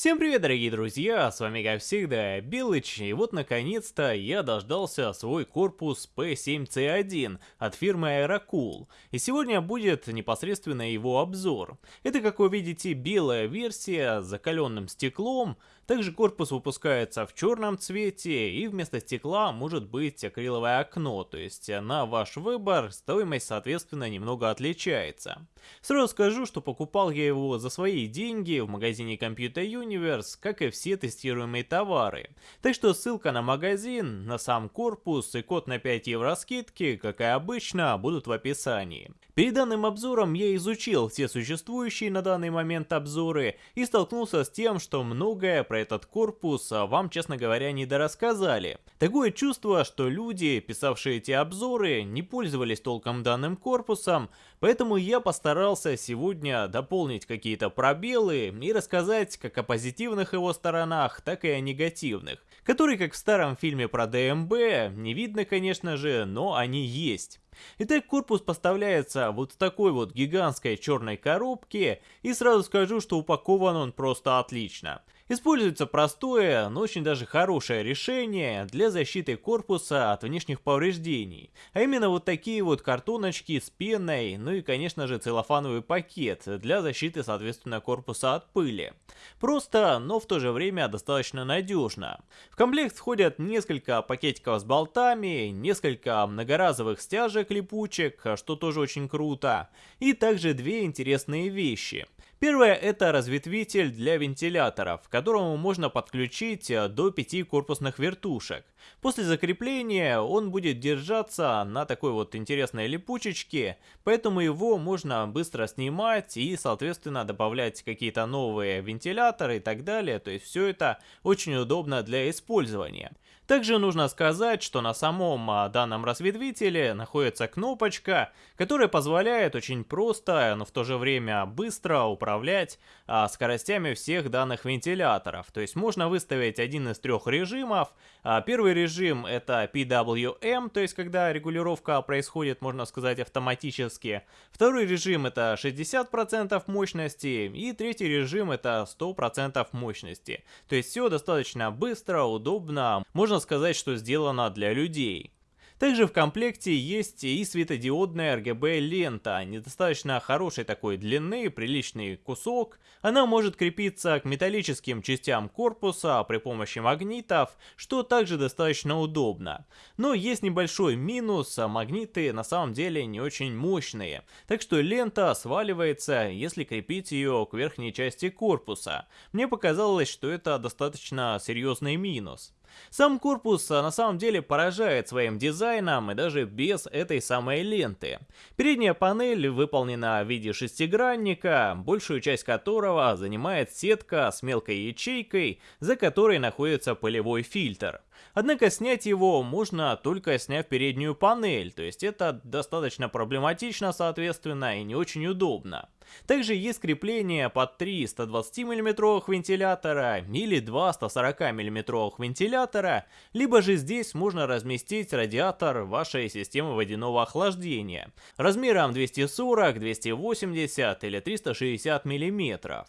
Всем привет, дорогие друзья, с вами как всегда Билыч, и вот наконец-то я дождался свой корпус P7C1 от фирмы Aerocool, и сегодня будет непосредственно его обзор. Это, как вы видите, белая версия с закаленным стеклом, также корпус выпускается в черном цвете, и вместо стекла может быть акриловое окно, то есть на ваш выбор стоимость соответственно немного отличается. Сразу скажу, что покупал я его за свои деньги в магазине Computer Universe, как и все тестируемые товары. Так что ссылка на магазин, на сам корпус и код на 5 евро скидки, как и обычно, будут в описании. Перед данным обзором я изучил все существующие на данный момент обзоры и столкнулся с тем, что многое про этот корпус вам, честно говоря, не дорассказали. Такое чувство, что люди, писавшие эти обзоры, не пользовались толком данным корпусом, поэтому я постарался сегодня дополнить какие-то пробелы и рассказать как о позитивных его сторонах, так и о негативных, которые, как в старом фильме про ДМБ, не видно, конечно же, но они есть. Итак, корпус поставляется вот в такой вот гигантской черной коробке, и сразу скажу, что упакован он просто отлично. Используется простое, но очень даже хорошее решение для защиты корпуса от внешних повреждений. А именно вот такие вот картоночки с пеной, ну и конечно же целлофановый пакет для защиты соответственно корпуса от пыли. Просто, но в то же время достаточно надежно. В комплект входят несколько пакетиков с болтами, несколько многоразовых стяжек липучек, что тоже очень круто, и также две интересные вещи – Первое это разветвитель для вентиляторов, к которому можно подключить э, до 5 корпусных вертушек. После закрепления он будет держаться на такой вот интересной липучечке, поэтому его можно быстро снимать и соответственно добавлять какие-то новые вентиляторы и так далее, то есть все это очень удобно для использования. Также нужно сказать, что на самом а, данном разветвителе находится кнопочка, которая позволяет очень просто, но в то же время быстро управлять а, скоростями всех данных вентиляторов. То есть можно выставить один из трех режимов. А, первый режим это PWM, то есть когда регулировка происходит, можно сказать, автоматически. Второй режим это 60% мощности. И третий режим это 100% мощности. То есть все достаточно быстро, удобно. Можно сказать, что сделано для людей. Также в комплекте есть и светодиодная RGB лента, недостаточно хорошей такой длины, приличный кусок. Она может крепиться к металлическим частям корпуса при помощи магнитов, что также достаточно удобно. Но есть небольшой минус, магниты на самом деле не очень мощные, так что лента сваливается, если крепить ее к верхней части корпуса. Мне показалось, что это достаточно серьезный минус. Сам корпус а, на самом деле поражает своим дизайном и даже без этой самой ленты. Передняя панель выполнена в виде шестигранника, большую часть которого занимает сетка с мелкой ячейкой, за которой находится пылевой фильтр. Однако снять его можно только сняв переднюю панель, то есть это достаточно проблематично соответственно и не очень удобно. Также есть крепление под 3 120 мм вентилятора или 2 140 мм вентилятора, либо же здесь можно разместить радиатор вашей системы водяного охлаждения размером 240, 280 или 360 мм.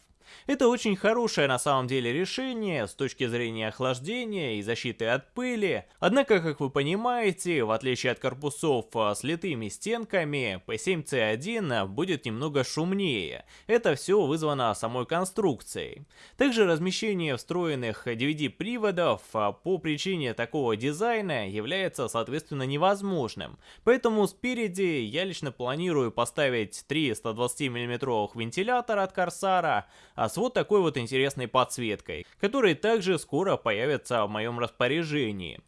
Это очень хорошее на самом деле решение с точки зрения охлаждения и защиты от пыли, однако, как вы понимаете, в отличие от корпусов а, с литыми стенками, P7C1 будет немного шумнее. Это все вызвано самой конструкцией. Также размещение встроенных DVD-приводов а, по причине такого дизайна является соответственно невозможным, поэтому спереди я лично планирую поставить 3 120 мм вентилятора от Корсара, а с вот такой вот интересной подсветкой, которые также скоро появятся в моем распоряжении.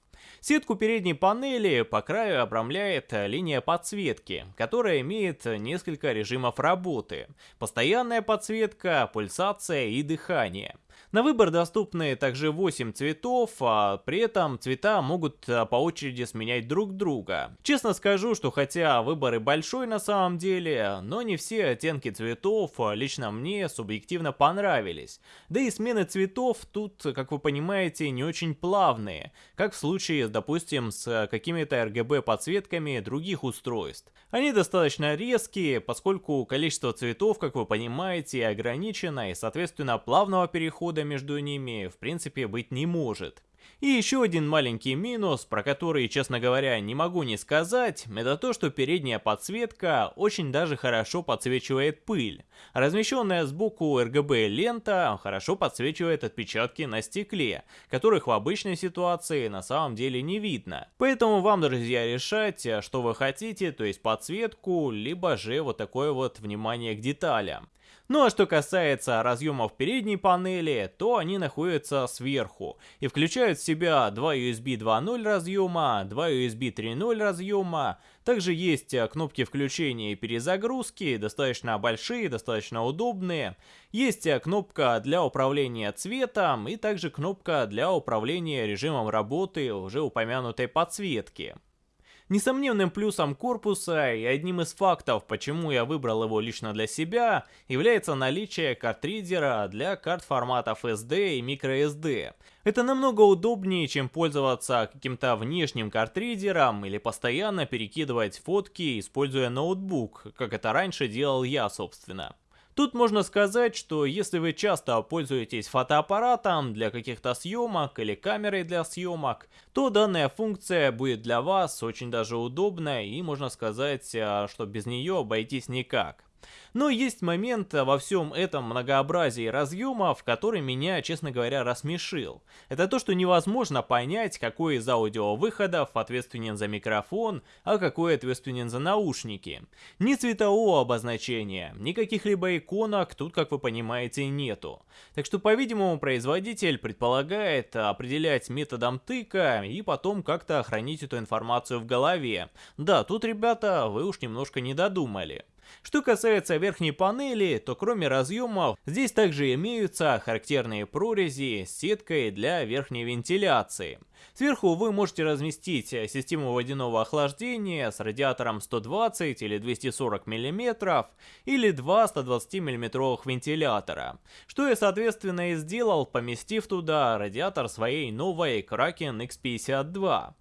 Сетку передней панели по краю обрамляет линия подсветки, которая имеет несколько режимов работы. Постоянная подсветка, пульсация и дыхание. На выбор доступны также 8 цветов, а при этом цвета могут а, по очереди сменять друг друга. Честно скажу, что хотя выбор и большой на самом деле, но не все оттенки цветов а, лично мне субъективно понравились. Да и смены цветов тут, как вы понимаете, не очень плавные, как в случае, допустим, с какими-то RGB подсветками других устройств. Они достаточно резкие, поскольку количество цветов, как вы понимаете, ограничено и соответственно плавного перехода прохода между ними в принципе быть не может. И еще один маленький минус, про который, честно говоря, не могу не сказать, это то, что передняя подсветка очень даже хорошо подсвечивает пыль. Размещенная сбоку RGB лента хорошо подсвечивает отпечатки на стекле, которых в обычной ситуации на самом деле не видно. Поэтому вам, друзья, решать, что вы хотите, то есть подсветку, либо же вот такое вот внимание к деталям. Ну а что касается разъемов передней панели, то они находятся сверху и включают в себя два USB 2.0 разъема, два USB 3.0 разъема, также есть э, кнопки включения и перезагрузки, достаточно большие, достаточно удобные. Есть э, кнопка для управления цветом и также кнопка для управления режимом работы уже упомянутой подсветки. Несомненным плюсом корпуса и одним из фактов, почему я выбрал его лично для себя, является наличие картридера для карт форматов SD и microSD. Это намного удобнее, чем пользоваться каким-то внешним картридером или постоянно перекидывать фотки, используя ноутбук, как это раньше делал я, собственно. Тут можно сказать, что если вы часто пользуетесь фотоаппаратом для каких-то съемок или камерой для съемок, то данная функция будет для вас очень даже удобная и можно сказать, а, что без нее обойтись никак. Но есть момент во всем этом многообразии разъемов, который меня, честно говоря, рассмешил. Это то, что невозможно понять, какой из аудиовыходов ответственен за микрофон, а какой ответственен за наушники. Ни цветового обозначения, ни каких-либо иконок тут, как вы понимаете, нету. Так что, по-видимому, производитель предполагает определять методом тыка и потом как-то хранить эту информацию в голове. Да, тут, ребята, вы уж немножко не додумали. Что касается верхней панели, то кроме разъемов, здесь также имеются характерные прорези с сеткой для верхней вентиляции. Сверху вы можете разместить систему водяного охлаждения с радиатором 120 или 240 мм или два 120 мм вентилятора, что я соответственно и сделал, поместив туда радиатор своей новой Kraken X52.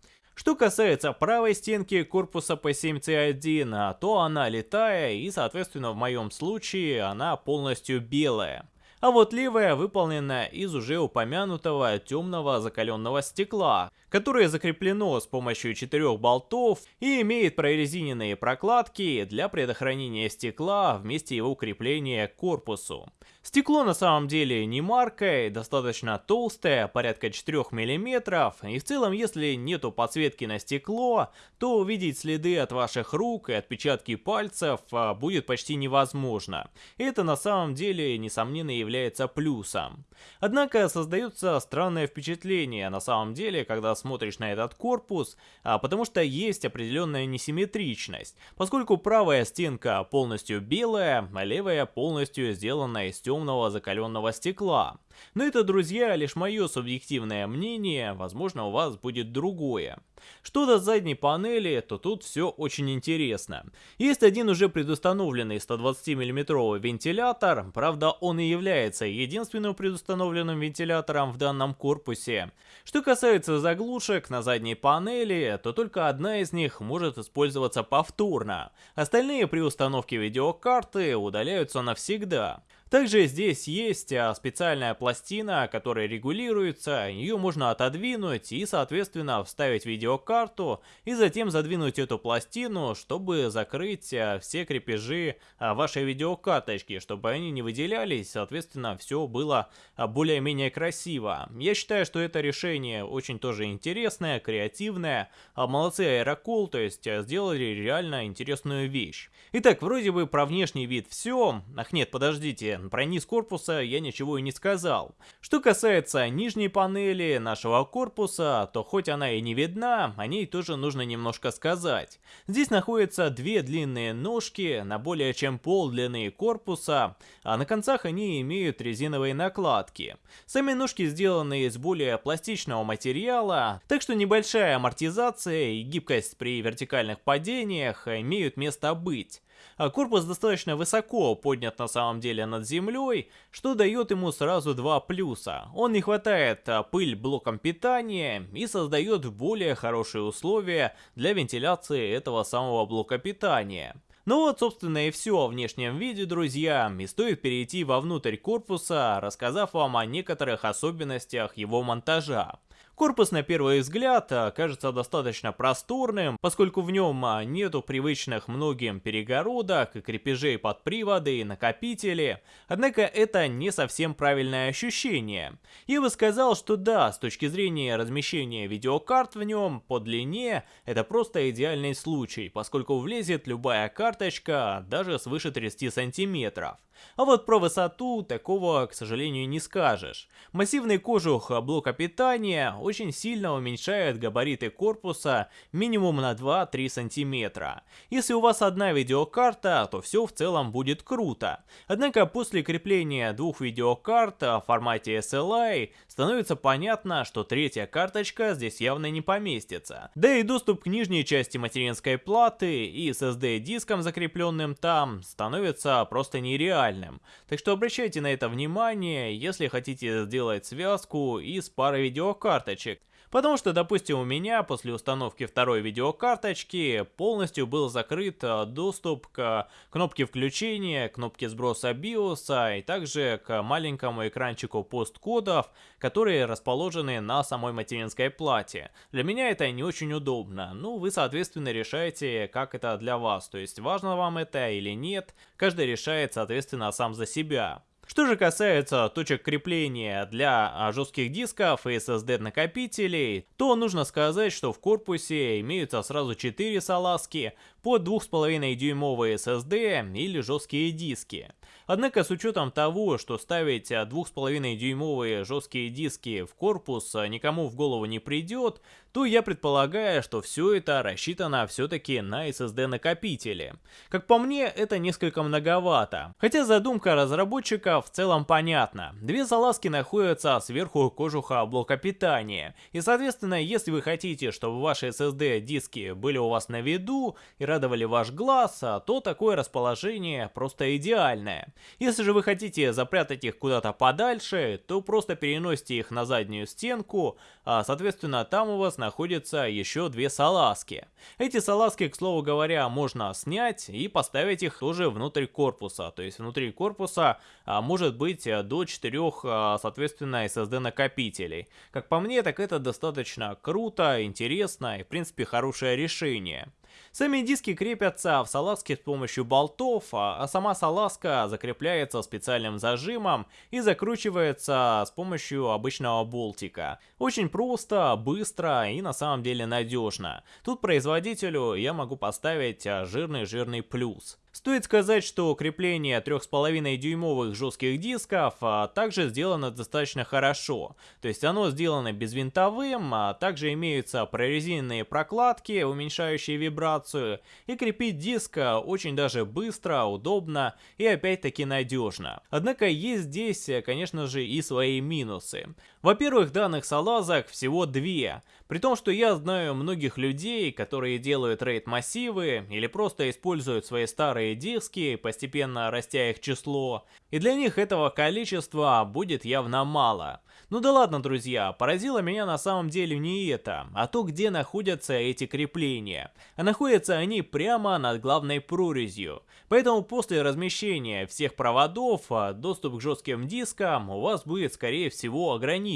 Что касается правой стенки корпуса P7C1, то она летая и соответственно в моем случае она полностью белая. А вот левая выполнена из уже упомянутого темного закаленного стекла, которое закреплено с помощью четырех болтов и имеет прорезиненные прокладки для предохранения стекла вместе его крепления к корпусу. Стекло на самом деле не маркой, достаточно толстое, порядка 4 мм, и в целом если нету подсветки на стекло, то увидеть следы от ваших рук и отпечатки пальцев а, будет почти невозможно. Это на самом деле несомненно является плюсом. Однако создается странное впечатление на самом деле, когда смотришь на этот корпус, а, потому что есть определенная несимметричность, поскольку правая стенка полностью белая, а левая полностью сделана из темного закаленного стекла. Но это, друзья, лишь мое субъективное мнение, возможно у вас будет другое. Что до задней панели, то тут все очень интересно. Есть один уже предустановленный 120 мм вентилятор, правда он и является единственным предустановленным вентилятором в данном корпусе. Что касается заглушек на задней панели, то только одна из них может использоваться повторно. Остальные при установке видеокарты удаляются навсегда. Также здесь есть а, специальная пластина, которая регулируется, ее можно отодвинуть и соответственно вставить видеокарту и затем задвинуть эту пластину, чтобы закрыть а, все крепежи а, вашей видеокарточки, чтобы они не выделялись, соответственно все было более-менее красиво. Я считаю, что это решение очень тоже интересное, креативное, молодцы Aerocool, то есть сделали реально интересную вещь. Итак, вроде бы про внешний вид все, ах нет, подождите, про низ корпуса я ничего и не сказал. Что касается нижней панели нашего корпуса, то хоть она и не видна, о ней тоже нужно немножко сказать. Здесь находятся две длинные ножки на более чем пол длины корпуса, а на концах они имеют резиновые накладки. Сами ножки сделаны из более пластичного материала, так что небольшая амортизация и гибкость при вертикальных падениях имеют место быть. А корпус достаточно высоко поднят на самом деле над землей, что дает ему сразу два плюса. Он не хватает а, пыль блоком питания и создает более хорошие условия для вентиляции этого самого блока питания. Ну вот, собственно, и все о внешнем виде, друзья, и стоит перейти вовнутрь корпуса, рассказав вам о некоторых особенностях его монтажа. Корпус на первый взгляд а, кажется достаточно просторным, поскольку в нем а, нету привычных многим перегородок и крепежей под приводы и накопители. Однако это не совсем правильное ощущение. Я бы сказал, что да, с точки зрения размещения видеокарт в нем по длине, это просто идеальный случай, поскольку влезет любая карточка даже свыше 30 сантиметров. А вот про высоту такого, к сожалению, не скажешь. Массивный кожух блока питания очень сильно уменьшает габариты корпуса минимум на 2-3 сантиметра. Если у вас одна видеокарта, то все в целом будет круто. Однако после крепления двух видеокарт в формате SLI становится понятно, что третья карточка здесь явно не поместится. Да и доступ к нижней части материнской платы и SSD-диском закрепленным там становится просто нереальным реальным. Так что обращайте на это внимание, если хотите сделать связку из пары видеокарточек. Потому что, допустим, у меня после установки второй видеокарточки полностью был закрыт э, доступ к кнопке включения, кнопке сброса BIOS и также к маленькому экранчику посткодов, которые расположены на самой материнской плате. Для меня это не очень удобно. Ну, вы, соответственно, решаете, как это для вас. То есть, важно вам это или нет. Каждый решает, соответственно, сам за себя. Что же касается точек крепления для а, жестких дисков и SSD накопителей, то нужно сказать, что в корпусе имеются сразу 4 салазки под 2,5 дюймовые SSD или жесткие диски. Однако с учетом того, что ставить 2,5 дюймовые жесткие диски в корпус никому в голову не придет, то я предполагаю, что все это рассчитано все-таки на SSD накопители. Как по мне, это несколько многовато. Хотя задумка разработчика в целом понятна. Две залазки находятся сверху кожуха блока питания. И соответственно, если вы хотите, чтобы ваши SSD диски были у вас на виду и радовали ваш глаз, то такое расположение просто идеальное. Если же вы хотите запрятать их куда-то подальше, то просто переносите их на заднюю стенку, а соответственно там у вас находятся еще две салазки. Эти салазки, к слову говоря, можно снять и поставить их тоже внутрь корпуса. То есть внутри корпуса а, может быть до 4, а, соответственно, SSD накопителей. Как по мне, так это достаточно круто, интересно и в принципе хорошее решение. Сами диски крепятся в салазке с помощью болтов, а, а сама салазка закрепляется специальным зажимом и закручивается с помощью обычного болтика. Очень просто, быстро и на самом деле надежно. Тут производителю я могу поставить жирный-жирный а, плюс. Стоит сказать, что крепление 3,5 дюймовых жестких дисков а, также сделано достаточно хорошо. То есть оно сделано безвинтовым, а также имеются прорезиненные прокладки, уменьшающие вибрацию, и крепить диск а, очень даже быстро, удобно и опять-таки надежно. Однако есть здесь, конечно же, и свои минусы. Во-первых, данных салазок всего две, при том, что я знаю многих людей, которые делают рейд-массивы или просто используют свои старые диски, постепенно растя их число, и для них этого количества будет явно мало. Ну да ладно, друзья, поразило меня на самом деле не это, а то, где находятся эти крепления. А находятся они прямо над главной прорезью. Поэтому после размещения всех проводов, а, доступ к жестким дискам у вас будет скорее всего ограничен.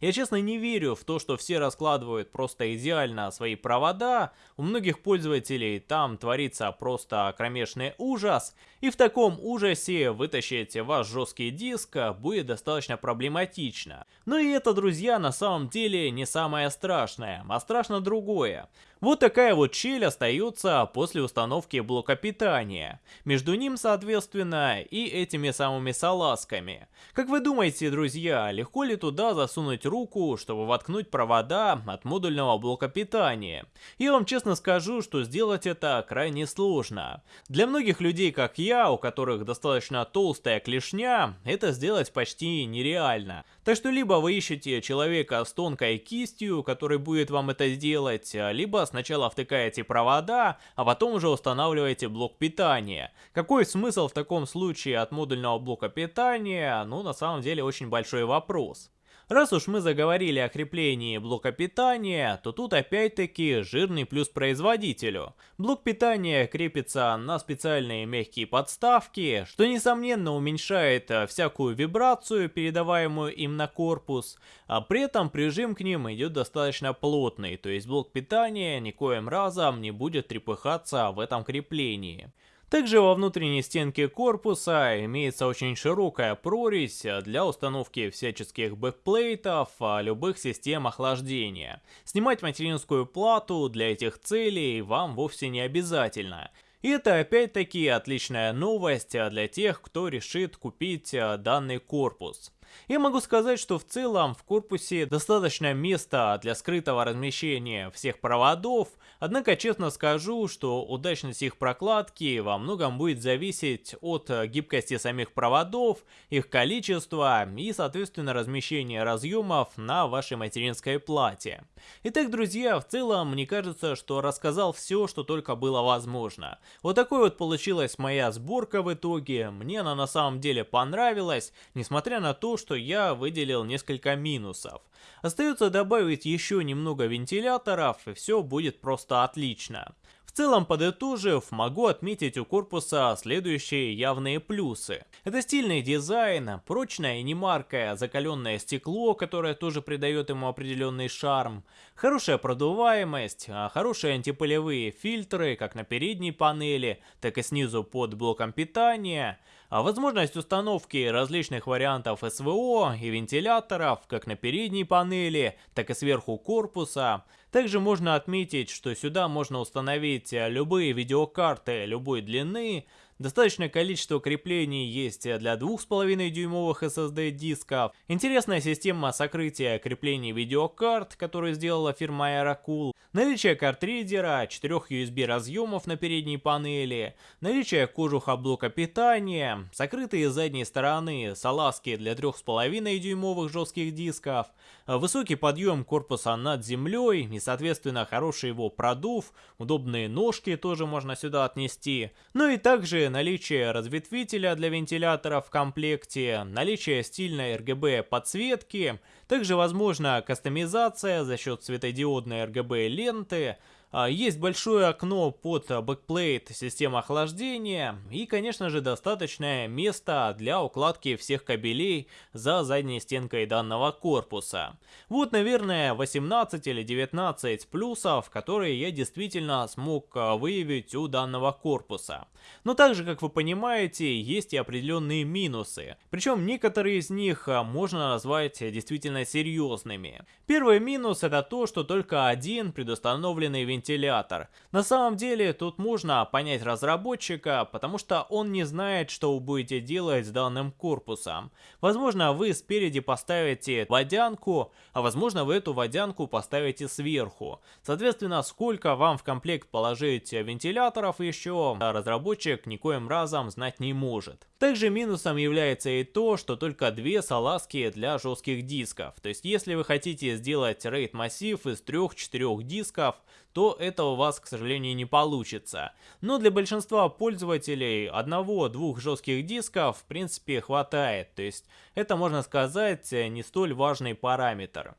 Я честно не верю в то, что все раскладывают просто идеально свои провода. У многих пользователей там творится просто кромешный ужас. И в таком ужасе вытащить ваш жесткий диск будет достаточно проблематично. Но и это, друзья, на самом деле не самое страшное, а страшно другое. Вот такая вот щель остается после установки блока питания. Между ним, соответственно, и этими самыми салазками. Как вы думаете, друзья, легко ли туда засунуть руку, чтобы воткнуть провода от модульного блока питания? Я вам честно скажу, что сделать это крайне сложно. Для многих людей, как я, у которых достаточно толстая клешня, это сделать почти нереально. Так что либо вы ищете человека с тонкой кистью, который будет вам это сделать, либо сначала втыкаете провода, а потом уже устанавливаете блок питания. Какой смысл в таком случае от модульного блока питания? Ну, на самом деле, очень большой вопрос. Раз уж мы заговорили о креплении блока питания, то тут опять-таки жирный плюс производителю. Блок питания крепится на специальные мягкие подставки, что несомненно уменьшает э, всякую вибрацию, передаваемую им на корпус, а при этом прижим к ним идет достаточно плотный, то есть блок питания никоим разом не будет трепыхаться в этом креплении. Также во внутренней стенке корпуса имеется очень широкая прорезь для установки всяческих backplate ов, любых систем охлаждения. Снимать материнскую плату для этих целей вам вовсе не обязательно. И это опять-таки отличная новость для тех, кто решит купить а, данный корпус. Я могу сказать, что в целом в корпусе достаточно места для скрытого размещения всех проводов, однако честно скажу, что удачность их прокладки во многом будет зависеть от гибкости самих проводов, их количества и соответственно размещения разъемов на вашей материнской плате. Итак, друзья, в целом мне кажется, что рассказал все, что только было возможно. Вот такой вот получилась моя сборка в итоге, мне она на самом деле понравилась, несмотря на то, что я выделил несколько минусов. Остается добавить еще немного вентиляторов, и все будет просто отлично. В целом, подытожив, могу отметить у корпуса следующие явные плюсы. Это стильный дизайн, прочное и немаркое закаленное стекло, которое тоже придает ему определенный шарм, хорошая продуваемость, а хорошие антипылевые фильтры как на передней панели, так и снизу под блоком питания, а возможность установки различных вариантов СВО и вентиляторов как на передней панели, так и сверху корпуса. Также можно отметить, что сюда можно установить любые видеокарты любой длины, Достаточное количество креплений есть для 2,5 дюймовых SSD дисков. Интересная система сокрытия креплений видеокарт, которую сделала фирма Aerocool. Наличие картридера, 4 USB разъемов на передней панели, наличие кожуха блока питания, сокрытые с задней стороны салазки для 3,5 дюймовых жестких дисков, высокий подъем корпуса над землей и соответственно хороший его продув, удобные ножки тоже можно сюда отнести, ну и также наличие разветвителя для вентилятора в комплекте, наличие стильной RGB подсветки, также возможна кастомизация за счет светодиодной RGB ленты, есть большое окно под backplate системы охлаждения и, конечно же, достаточное место для укладки всех кабелей за задней стенкой данного корпуса. Вот, наверное, 18 или 19 плюсов, которые я действительно смог а, выявить у данного корпуса. Но также, как вы понимаете, есть и определенные минусы. Причем некоторые из них а, можно назвать действительно серьезными. Первый минус это то, что только один предустановленный вентилятор вентилятор. На самом деле тут можно понять разработчика, потому что он не знает, что вы будете делать с данным корпусом. Возможно вы спереди поставите водянку, а возможно вы эту водянку поставите сверху. Соответственно, сколько вам в комплект положить вентиляторов еще, разработчик никоим разом знать не может. Также минусом является и то, что только две салазки для жестких дисков. То есть если вы хотите сделать RAID массив из 3-4 дисков, то это у вас, к сожалению, не получится. Но для большинства пользователей одного-двух жестких дисков в принципе хватает, то есть это можно сказать не столь важный параметр.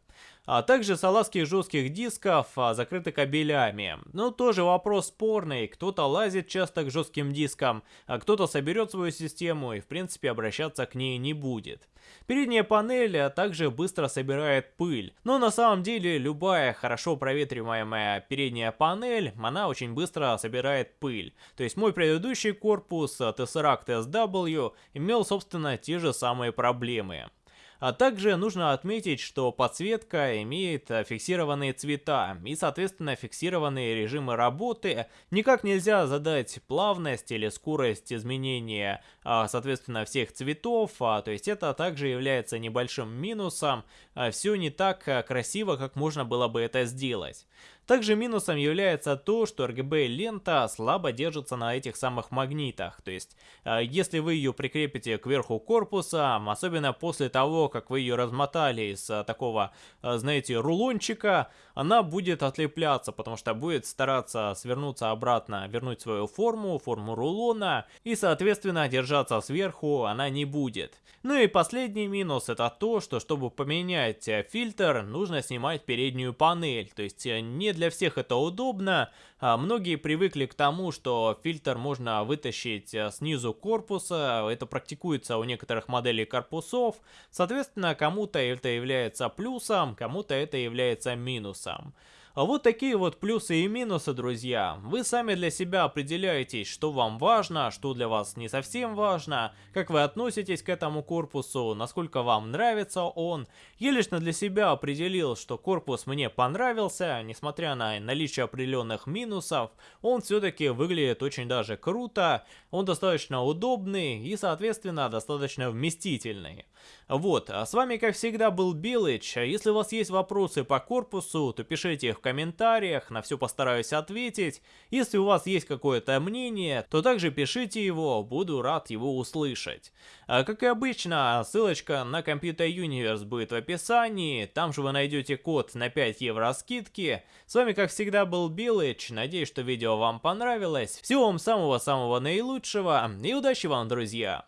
А также салазки жестких дисков а, закрыты кабелями. Ну, тоже вопрос спорный. Кто-то лазит часто к жестким дискам, а кто-то соберет свою систему и, в принципе, обращаться к ней не будет. Передняя панель а, также быстро собирает пыль. Но на самом деле любая хорошо проветриваемая передняя панель, она очень быстро собирает пыль. То есть мой предыдущий корпус Tesseract SW имел, собственно, те же самые проблемы. А также нужно отметить, что подсветка имеет фиксированные цвета и соответственно фиксированные режимы работы. Никак нельзя задать плавность или скорость изменения а, соответственно всех цветов, а, то есть это также является небольшим минусом. Все не так красиво, как можно было бы это сделать. Также минусом является то, что RGB лента слабо держится на этих самых магнитах, то есть э, если вы ее прикрепите к верху корпуса, особенно после того, как вы ее размотали из э, такого, э, знаете, рулончика, она будет отлепляться, потому что будет стараться свернуться обратно, вернуть свою форму, форму рулона, и соответственно держаться сверху она не будет. Ну и последний минус это то, что чтобы поменять фильтр, нужно снимать переднюю панель, то есть не для всех это удобно. А, многие привыкли к тому, что фильтр можно вытащить э, снизу корпуса. Это практикуется у некоторых моделей корпусов. Соответственно, кому-то это является плюсом, кому-то это является минусом. А вот такие вот плюсы и минусы, друзья. Вы сами для себя определяетесь, что вам важно, что для вас не совсем важно, как вы относитесь к этому корпусу, насколько вам нравится он. Я лично для себя определил, что корпус мне понравился, несмотря на наличие определенных минусов, он все-таки выглядит очень даже круто, он достаточно удобный и, соответственно, достаточно вместительный. Вот, а с вами, как всегда, был Билыч. Если у вас есть вопросы по корпусу, то пишите их в комментариях, на все постараюсь ответить. Если у вас есть какое-то мнение, то также пишите его, буду рад его услышать. А, как и обычно, ссылочка на Computer Universe будет в описании, там же вы найдете код на 5 евро скидки. С вами, как всегда, был Билыч, надеюсь, что видео вам понравилось. Всего вам самого-самого наилучшего и удачи вам, друзья!